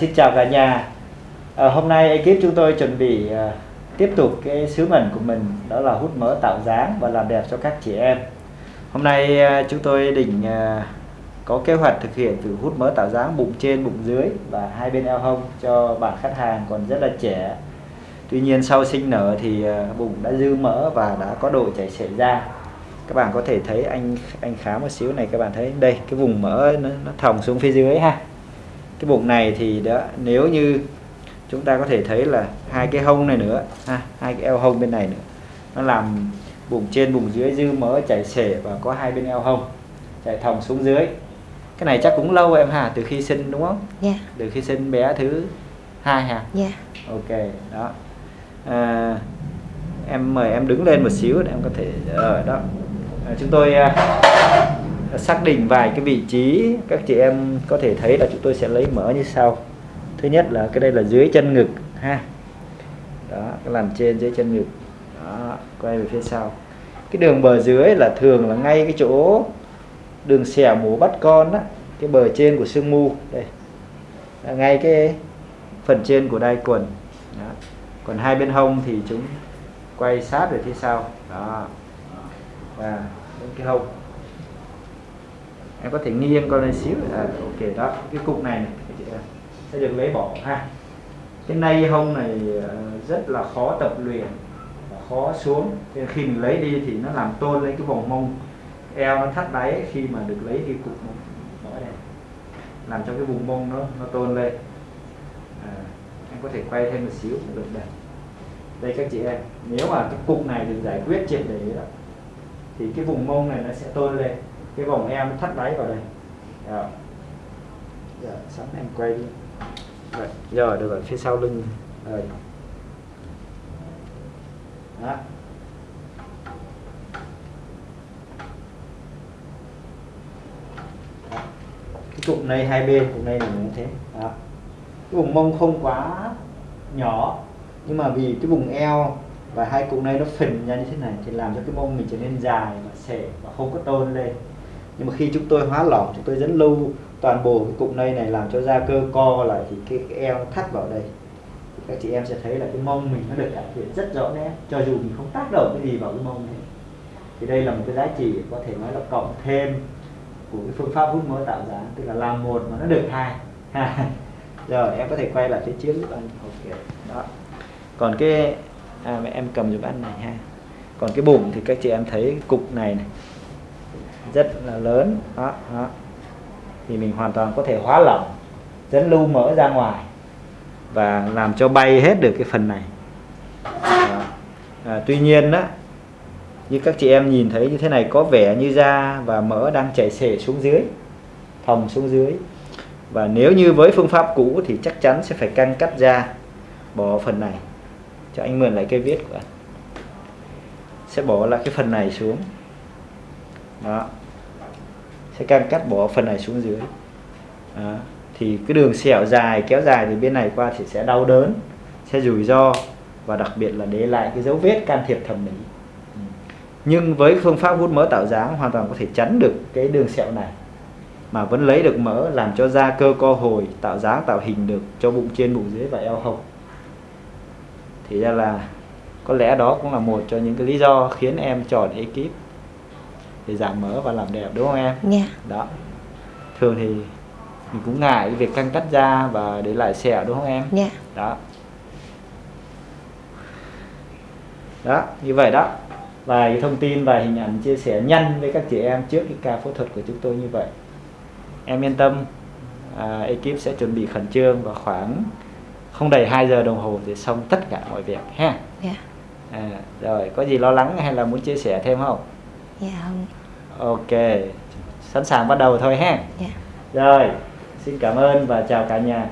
xin chào cả nhà. À, hôm nay ekip chúng tôi chuẩn bị à, tiếp tục cái sứ mệnh của mình đó là hút mỡ tạo dáng và làm đẹp cho các chị em. Hôm nay à, chúng tôi định à, có kế hoạch thực hiện thử hút mỡ tạo dáng bụng trên bụng dưới và hai bên eo hông cho bạn khách hàng còn rất là trẻ. Tuy nhiên sau sinh nở thì à, bụng đã dư mỡ và đã có độ chảy xệ ra. Các bạn có thể thấy anh anh khá một xíu này các bạn thấy đây cái vùng mỡ nó, nó thòng xuống phía dưới ha cái bụng này thì đó nếu như chúng ta có thể thấy là hai cái hông này nữa ha hai cái eo hông bên này nữa nó làm bụng trên bụng dưới dư mỡ chảy xể và có hai bên eo hông chảy thòng xuống dưới. Cái này chắc cũng lâu em hà từ khi sinh đúng không? Dạ. Từ khi sinh bé thứ hai hả? Dạ. Ok đó. À, em mời em đứng lên một xíu để em có thể ở đó. À, chúng tôi à, xác định vài cái vị trí, các chị em có thể thấy là chúng tôi sẽ lấy mỡ như sau. Thứ nhất là cái đây là dưới chân ngực, ha. Đó, cái làn trên dưới chân ngực. Đó, quay về phía sau. Cái đường bờ dưới là thường là ngay cái chỗ đường xẻ mổ bắt con á, cái bờ trên của xương mu, đây. Là ngay cái phần trên của đai quần. Đó. còn hai bên hông thì chúng quay sát về phía sau. Đó. Và đến cái hông em có thể nghiêng con lên xíu. À, ok đó. Cái cục này, này các chị em sẽ được lấy bỏ ha. Cái nay hông này ờ, rất là khó tập luyện và khó xuống. Nên khi mình lấy đi thì nó làm tôn lên cái vòng mông. Eo nó thắt đáy khi mà được lấy đi cục mỡ này. Làm cho cái vùng mông nó nó tôn lên. À, em có thể quay thêm một xíu cũng được đây đây các chị em nếu mà cái cục này được giải quyết triệt để đó thì cái vùng mông này nó sẽ tôn lên cái vòng nó thắt đáy vào đây. Rồi giờ sẵn em quay đi. Rồi, rồi được rồi phía sau lưng. Rồi. Đó. Cái cụm này hai bên cụm này là như thế. Đó. Cái vùng mông không quá nhỏ nhưng mà vì cái vùng eo và hai cụm này nó phình ra như thế này thì làm cho cái mông mình trở nên dài và xệ và không có tôn lên nhưng mà khi chúng tôi hóa lỏng chúng tôi dẫn lưu toàn bộ cái cụm này này làm cho da cơ co lại thì cái, cái eo thắt vào đây. Thì các chị em sẽ thấy là cái mông mình nó được cải thiện rất rõ nét. Cho dù mình không tác động cái gì vào cái mông này thì đây là một cái giá trị có thể nói là cộng thêm của cái phương pháp hút mỡ tạo dáng tức là làm một mà nó được hai. Rồi em có thể quay lại phía trước giúp anh. Ok đó. Còn cái à, mẹ em cầm giúp anh này ha. Còn cái bụng thì các chị em thấy cục này này rất là lớn. Đó, đó. thì mình hoàn toàn có thể hóa lỏng dẫn lưu mỡ ra ngoài và làm cho bay hết được cái phần này. À, tuy nhiên đó như các chị em nhìn thấy như thế này có vẻ như da và mỡ đang chảy xể xuống dưới thòng xuống dưới. Và nếu như với phương pháp cũ thì chắc chắn sẽ phải căng cắt da bỏ phần này. Cho anh mượn lại cây viết của anh. Sẽ bỏ lại cái phần này xuống. Đó sẽ càng cắt bỏ phần này xuống dưới đó. thì cái đường sẹo dài, kéo dài từ bên này qua thì sẽ đau đớn, sẽ rủi ro và đặc biệt là để lại cái dấu vết can thiệp thẩm mỹ ừ. nhưng với phương pháp hút mỡ tạo dáng hoàn toàn có thể chắn được cái đường sẹo này, mà vẫn lấy được mỡ làm cho da cơ co hồi, tạo dáng, tạo hình được cho bụng trên, bụng dưới và eo hông thì ra là có lẽ đó cũng là một cho những cái lý do khiến em chọn ekip để giảm mỡ và làm đẹp đúng không em? Dạ. Đó. Thường thì mình cũng ngại cái việc căng cắt da và để lại sẹo đúng không em? Dạ. Đó. Đó như vậy đó. Vài thông tin và hình ảnh chia sẻ nhanh với các chị em trước cái ca phẫu thuật của chúng tôi như vậy. Em yên tâm à, ekip sẽ chuẩn bị khẩn trương và khoảng không đầy 2 giờ đồng hồ để xong tất cả mọi việc ha. Dạ. À, rồi có gì lo lắng hay là muốn chia sẻ thêm không? Dạ không ok sẵn sàng bắt đầu thôi ha. Dạ. Rồi xin cảm ơn và chào cả nhà